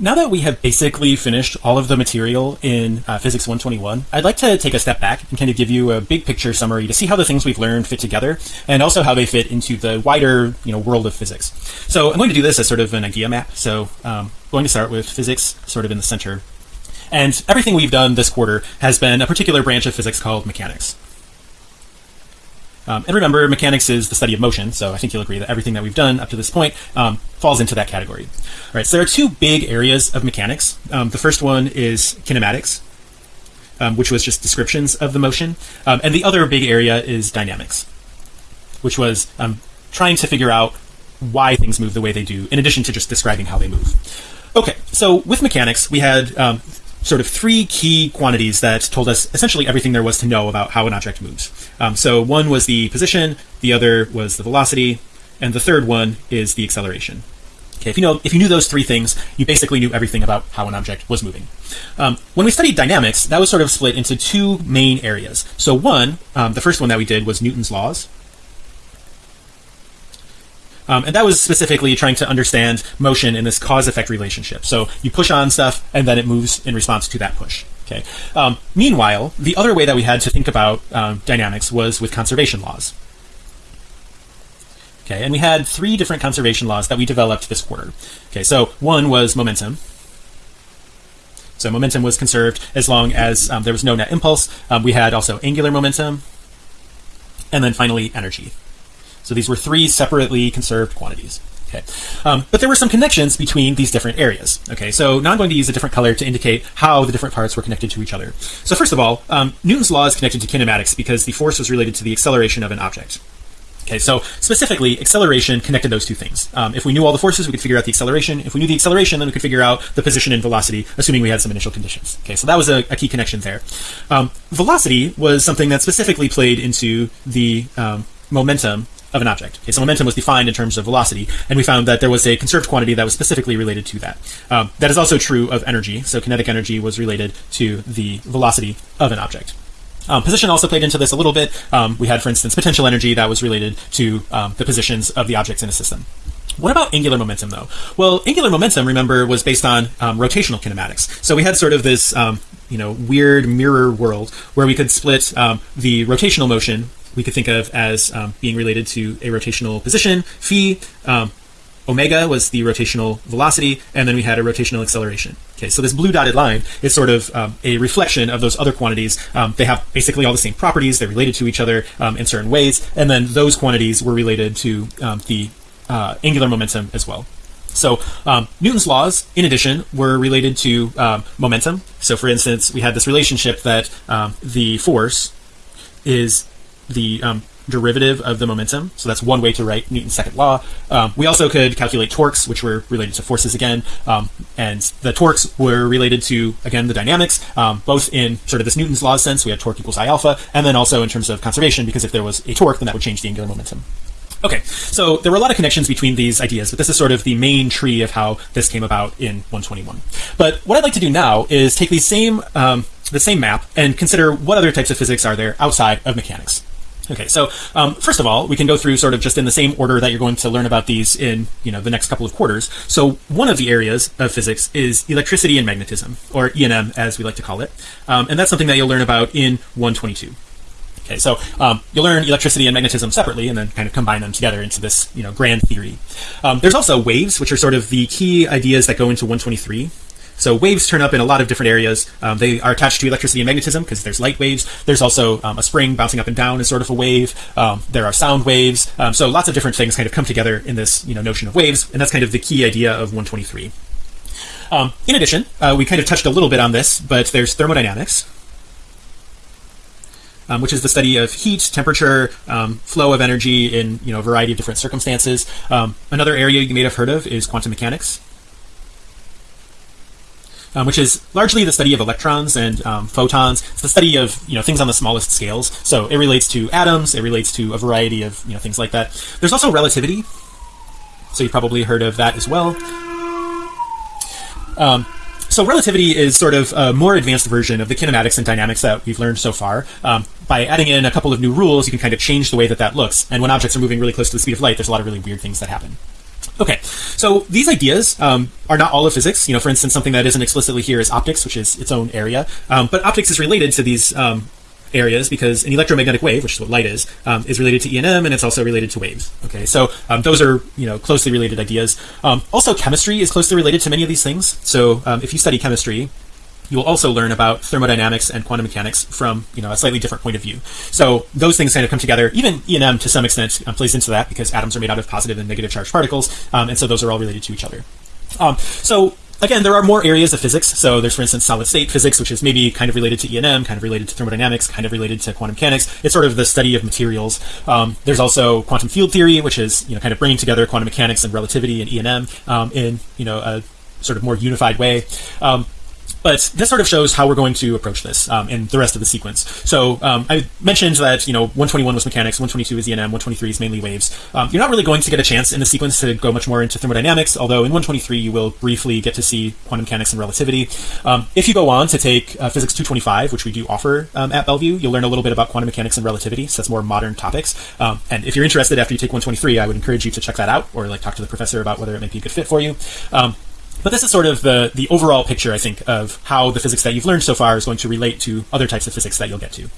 now that we have basically finished all of the material in uh, Physics 121, I'd like to take a step back and kind of give you a big picture summary to see how the things we've learned fit together and also how they fit into the wider you know world of physics. So I'm going to do this as sort of an idea map. So um, going to start with physics sort of in the center. And everything we've done this quarter has been a particular branch of physics called mechanics. Um, and remember, mechanics is the study of motion, so I think you'll agree that everything that we've done up to this point um, falls into that category. All right, so there are two big areas of mechanics. Um, the first one is kinematics, um, which was just descriptions of the motion, um, and the other big area is dynamics, which was um, trying to figure out why things move the way they do, in addition to just describing how they move. Okay, so with mechanics, we had sort of three key quantities that told us essentially everything there was to know about how an object moves. Um, so one was the position, the other was the velocity, and the third one is the acceleration. Okay, if you know if you knew those three things, you basically knew everything about how an object was moving. Um, when we studied dynamics, that was sort of split into two main areas. So one, um, the first one that we did was Newton's laws, um, and that was specifically trying to understand motion in this cause effect relationship. So you push on stuff and then it moves in response to that push. Okay. Um, meanwhile, the other way that we had to think about um, dynamics was with conservation laws. Okay, and we had three different conservation laws that we developed this quarter. Okay, so one was momentum. So momentum was conserved as long as um, there was no net impulse. Um, we had also angular momentum, and then finally energy. So these were three separately conserved quantities. Okay. Um, but there were some connections between these different areas. Okay. So now I'm going to use a different color to indicate how the different parts were connected to each other. So first of all, um, Newton's law is connected to kinematics because the force was related to the acceleration of an object. Okay, so specifically, acceleration connected those two things. Um, if we knew all the forces, we could figure out the acceleration. If we knew the acceleration, then we could figure out the position and velocity, assuming we had some initial conditions. Okay, so that was a, a key connection there. Um, velocity was something that specifically played into the um, momentum of an object. Okay, so momentum was defined in terms of velocity, and we found that there was a conserved quantity that was specifically related to that. Um, that is also true of energy. So kinetic energy was related to the velocity of an object. Um, position also played into this a little bit. Um, we had, for instance, potential energy that was related to um, the positions of the objects in a system. What about angular momentum though? Well, angular momentum, remember, was based on um, rotational kinematics. So we had sort of this, um, you know, weird mirror world where we could split um, the rotational motion we could think of as um, being related to a rotational position. Phi um, omega was the rotational velocity and then we had a rotational acceleration. Okay so this blue dotted line is sort of um, a reflection of those other quantities. Um, they have basically all the same properties. They're related to each other um, in certain ways. And then those quantities were related to um, the uh, angular momentum as well. So um, Newton's laws, in addition, were related to um, momentum. So, for instance, we had this relationship that um, the force is the um, derivative of the momentum. So that's one way to write Newton's second law. Um, we also could calculate torques, which were related to forces again. Um, and the torques were related to, again, the dynamics, um, both in sort of this Newton's law sense, we had torque equals I alpha, and then also in terms of conservation, because if there was a torque, then that would change the angular momentum. Okay, so there were a lot of connections between these ideas, but this is sort of the main tree of how this came about in 121. But what I'd like to do now is take these same um, the same map and consider what other types of physics are there outside of mechanics. Okay, so um, first of all, we can go through sort of just in the same order that you're going to learn about these in you know the next couple of quarters. So one of the areas of physics is electricity and magnetism, or E&M as we like to call it, um, and that's something that you'll learn about in 122. Okay, so um, you'll learn electricity and magnetism separately, and then kind of combine them together into this you know grand theory. Um, there's also waves, which are sort of the key ideas that go into 123. So waves turn up in a lot of different areas. Um, they are attached to electricity and magnetism because there's light waves. There's also um, a spring bouncing up and down is sort of a wave. Um, there are sound waves. Um, so lots of different things kind of come together in this you know notion of waves, and that's kind of the key idea of 123. Um, in addition, uh, we kind of touched a little bit on this, but there's thermodynamics. Um, which is the study of heat, temperature, um, flow of energy in you know a variety of different circumstances. Um, another area you may have heard of is quantum mechanics um, which is largely the study of electrons and um, photons. It's the study of you know things on the smallest scales. So it relates to atoms. It relates to a variety of you know things like that. There's also relativity. So you've probably heard of that as well. Um, so relativity is sort of a more advanced version of the kinematics and dynamics that we've learned so far. Um, by adding in a couple of new rules, you can kind of change the way that that looks. And when objects are moving really close to the speed of light, there's a lot of really weird things that happen. Okay, so these ideas um, are not all of physics. You know, for instance, something that isn't explicitly here is optics, which is its own area. Um, but optics is related to these um, areas because an electromagnetic wave, which is what light is, um, is related to E&M and it's also related to waves. Okay, so um, those are you know closely related ideas. Um, also, chemistry is closely related to many of these things. So if you study chemistry, you will also learn about thermodynamics and quantum mechanics from you know a slightly different point of view. So those things kind of come together. Even E&M to some extent um, plays into that because atoms are made out of positive and negative charged particles um, and so those are all related to each other. Um, so again there are more areas of physics. So there's for instance solid state physics which is maybe kind of related to E&M, kind of related to thermodynamics kind of related to quantum mechanics. It's sort of the study of materials. Um, there's also quantum field theory which is you know kind of bringing together quantum mechanics and relativity and E&M um, in you know a sort of more unified way. Um, but this sort of shows how we're going to approach this um, in the rest of the sequence. So um, I mentioned that you know 121 was mechanics, 122 is E&M, 123 is mainly waves. Um, you're not really going to get a chance in the sequence to go much more into thermodynamics, although in 123 you will briefly get to see quantum mechanics and relativity. Um, if you go on to take uh, physics 225, which we do offer um, at Bellevue, you'll learn a little bit about quantum mechanics and relativity. So that's more modern topics. Um, and if you're interested after you take 123, I would encourage you to check that out or like talk to the professor about whether it might be a good fit for you but this is sort of the the overall picture I think of how the physics that you've learned so far is going to relate to other types of physics that you'll get to